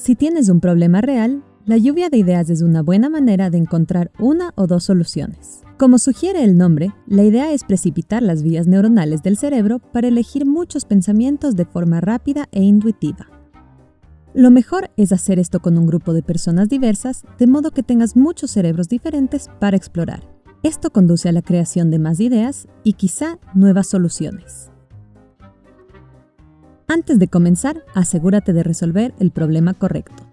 Si tienes un problema real, la lluvia de ideas es una buena manera de encontrar una o dos soluciones. Como sugiere el nombre, la idea es precipitar las vías neuronales del cerebro para elegir muchos pensamientos de forma rápida e intuitiva. Lo mejor es hacer esto con un grupo de personas diversas, de modo que tengas muchos cerebros diferentes para explorar. Esto conduce a la creación de más ideas y quizá nuevas soluciones. Antes de comenzar, asegúrate de resolver el problema correcto.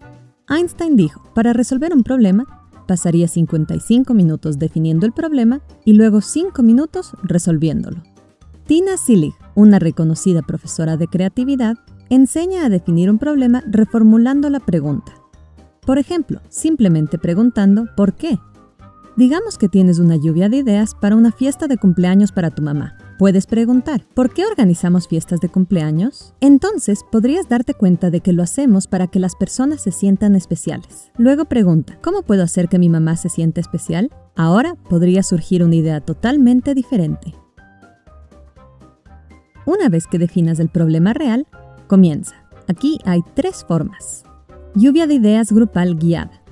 Einstein dijo, para resolver un problema, pasaría 55 minutos definiendo el problema y luego 5 minutos resolviéndolo. Tina Sillig, una reconocida profesora de creatividad, enseña a definir un problema reformulando la pregunta. Por ejemplo, simplemente preguntando ¿por qué? Digamos que tienes una lluvia de ideas para una fiesta de cumpleaños para tu mamá. Puedes preguntar, ¿por qué organizamos fiestas de cumpleaños? Entonces podrías darte cuenta de que lo hacemos para que las personas se sientan especiales. Luego pregunta, ¿cómo puedo hacer que mi mamá se sienta especial? Ahora podría surgir una idea totalmente diferente. Una vez que definas el problema real, comienza. Aquí hay tres formas. Lluvia de ideas grupal guiada.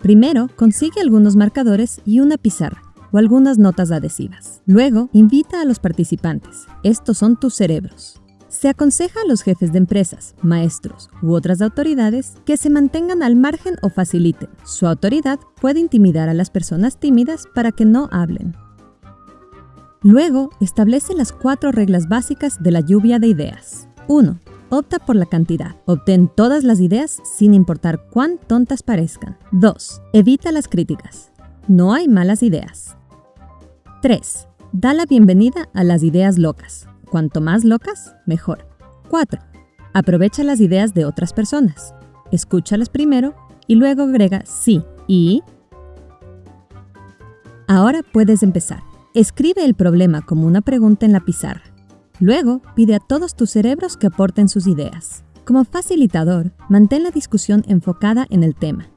Primero, consigue algunos marcadores y una pizarra algunas notas adhesivas. Luego, invita a los participantes. Estos son tus cerebros. Se aconseja a los jefes de empresas, maestros u otras autoridades que se mantengan al margen o faciliten. Su autoridad puede intimidar a las personas tímidas para que no hablen. Luego, establece las cuatro reglas básicas de la lluvia de ideas. 1. Opta por la cantidad. Obtén todas las ideas sin importar cuán tontas parezcan. 2. Evita las críticas. No hay malas ideas. 3. Da la bienvenida a las ideas locas. Cuanto más locas, mejor. 4. Aprovecha las ideas de otras personas. Escúchalas primero y luego agrega sí y... Ahora puedes empezar. Escribe el problema como una pregunta en la pizarra. Luego, pide a todos tus cerebros que aporten sus ideas. Como facilitador, mantén la discusión enfocada en el tema.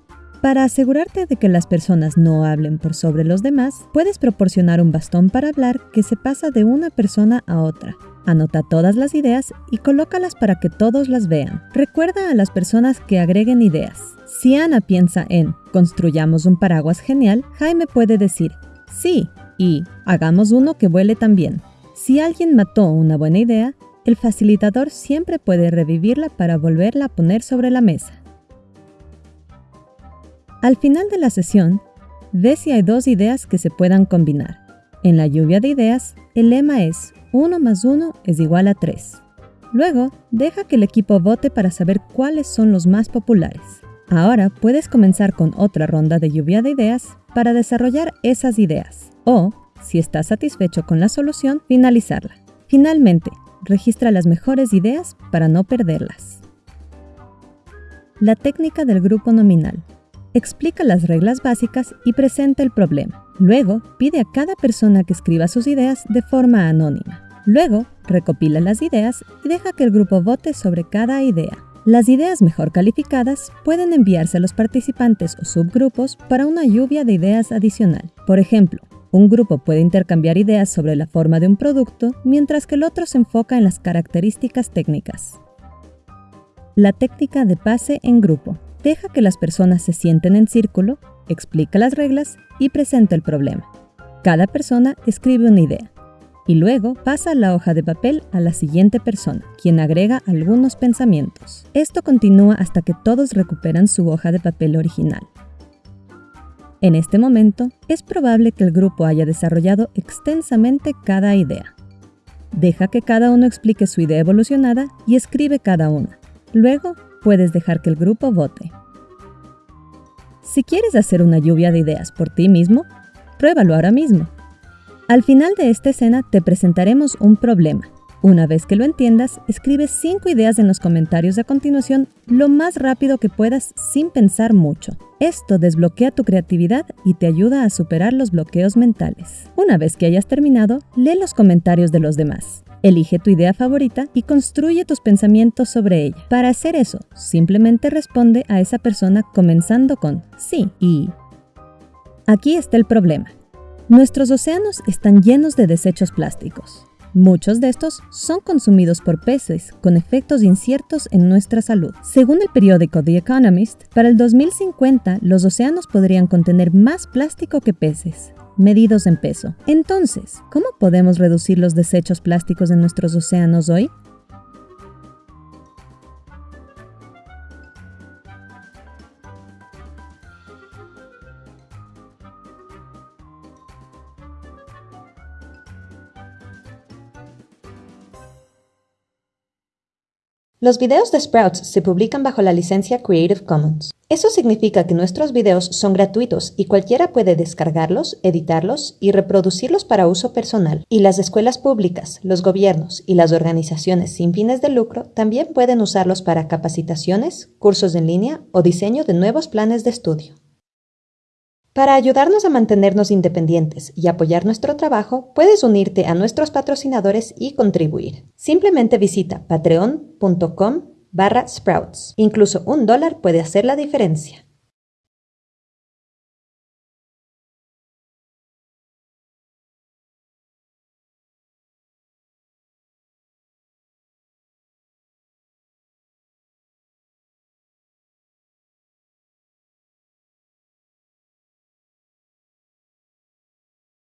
Para asegurarte de que las personas no hablen por sobre los demás, puedes proporcionar un bastón para hablar que se pasa de una persona a otra. Anota todas las ideas y colócalas para que todos las vean. Recuerda a las personas que agreguen ideas. Si Ana piensa en construyamos un paraguas genial, Jaime puede decir sí y hagamos uno que vuele también. Si alguien mató una buena idea, el facilitador siempre puede revivirla para volverla a poner sobre la mesa. Al final de la sesión, ve si hay dos ideas que se puedan combinar. En la lluvia de ideas, el lema es 1 más 1 es igual a 3. Luego, deja que el equipo vote para saber cuáles son los más populares. Ahora puedes comenzar con otra ronda de lluvia de ideas para desarrollar esas ideas. O, si estás satisfecho con la solución, finalizarla. Finalmente, registra las mejores ideas para no perderlas. La técnica del grupo nominal explica las reglas básicas y presenta el problema. Luego, pide a cada persona que escriba sus ideas de forma anónima. Luego, recopila las ideas y deja que el grupo vote sobre cada idea. Las ideas mejor calificadas pueden enviarse a los participantes o subgrupos para una lluvia de ideas adicional. Por ejemplo, un grupo puede intercambiar ideas sobre la forma de un producto, mientras que el otro se enfoca en las características técnicas. La técnica de pase en grupo. Deja que las personas se sienten en círculo, explica las reglas y presenta el problema. Cada persona escribe una idea y luego pasa la hoja de papel a la siguiente persona, quien agrega algunos pensamientos. Esto continúa hasta que todos recuperan su hoja de papel original. En este momento, es probable que el grupo haya desarrollado extensamente cada idea. Deja que cada uno explique su idea evolucionada y escribe cada una. Luego, puedes dejar que el grupo vote. Si quieres hacer una lluvia de ideas por ti mismo, pruébalo ahora mismo. Al final de esta escena te presentaremos un problema. Una vez que lo entiendas, escribe 5 ideas en los comentarios a continuación lo más rápido que puedas sin pensar mucho. Esto desbloquea tu creatividad y te ayuda a superar los bloqueos mentales. Una vez que hayas terminado, lee los comentarios de los demás. Elige tu idea favorita y construye tus pensamientos sobre ella. Para hacer eso, simplemente responde a esa persona comenzando con sí y... Aquí está el problema. Nuestros océanos están llenos de desechos plásticos. Muchos de estos son consumidos por peces, con efectos inciertos en nuestra salud. Según el periódico The Economist, para el 2050 los océanos podrían contener más plástico que peces medidos en peso. Entonces, ¿cómo podemos reducir los desechos plásticos en nuestros océanos hoy? Los videos de Sprouts se publican bajo la licencia Creative Commons. Eso significa que nuestros videos son gratuitos y cualquiera puede descargarlos, editarlos y reproducirlos para uso personal. Y las escuelas públicas, los gobiernos y las organizaciones sin fines de lucro también pueden usarlos para capacitaciones, cursos en línea o diseño de nuevos planes de estudio. Para ayudarnos a mantenernos independientes y apoyar nuestro trabajo, puedes unirte a nuestros patrocinadores y contribuir. Simplemente visita patreon.com barra sprouts. Incluso un dólar puede hacer la diferencia.